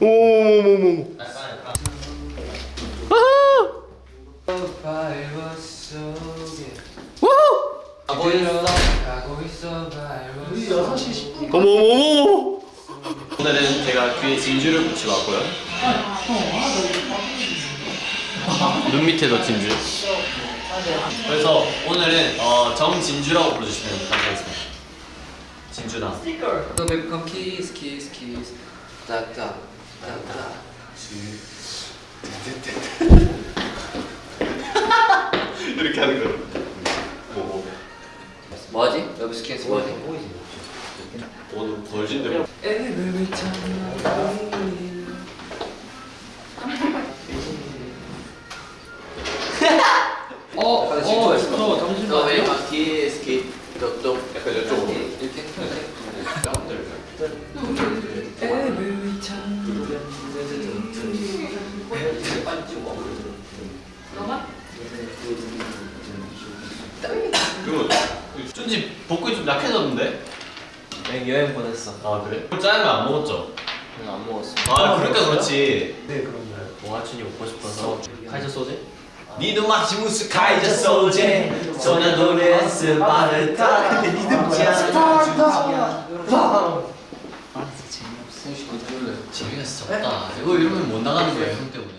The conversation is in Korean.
오오오오오 발버 속에 wow! 들어가고 있어 발버 우리 6시 10분 어머머머. 오늘은 제가 귀에 진주를 붙이고 왔고요. 눈 밑에도 진주. 그래서 오늘은 어, 정진주라고 불러주시면 감사하겠습니다. 진주다 또 베이컨 키스 키스 키스 따따 따따 이렇게 하는 거예요. 뭐 뭐 하지? 여기서 키스 뭐하지? 오늘 벌진데 어, 어, 저 정신 너 왜냐면 뒤에 스키 너너 약간 그리고 쫀지 복근이 좀 약해졌는데? 여행 여행 보냈어. 아 그래? 짜장면 안 먹었죠? 그냥 안 먹었어. 아 그러니까 그렇지. 네 그런가요? 동아춘이 먹고 싶어서. 카이저 소재? 니도 마치 무스 카이저 소제 소냐 노래 스파르타. 재미가 진짜 없다. 이거 이러면 못 나가는 거야 형 때문에